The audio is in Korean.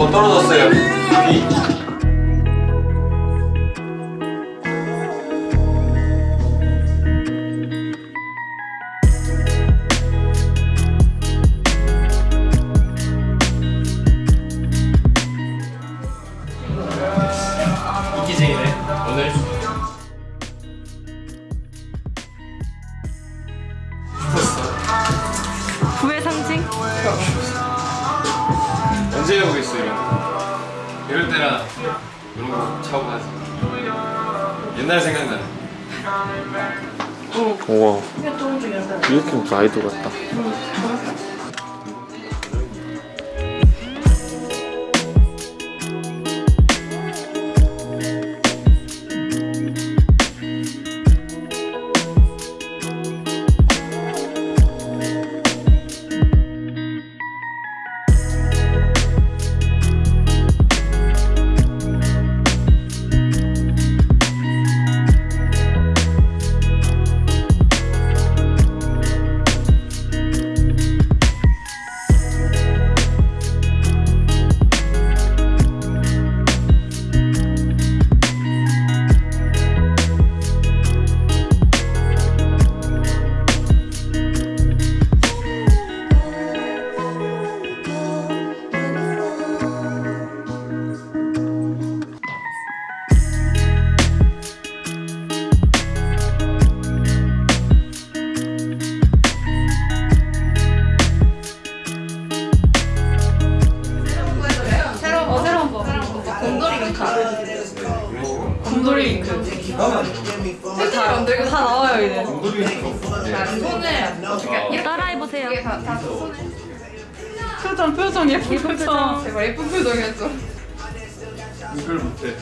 뭐 떨어졌어요. 비. 이기쟁이네 오늘 이런 거 차고 가지. 옛날 생각나네. 우와. 이렇게 무슨 아이돌 같다 곰돌이. 다, 만들고 다 나와요, 이제. 손을 따라해보세요. 표정, 표정, 예쁜 표정. 제발 예쁜 표정 해줘. 이걸 못해.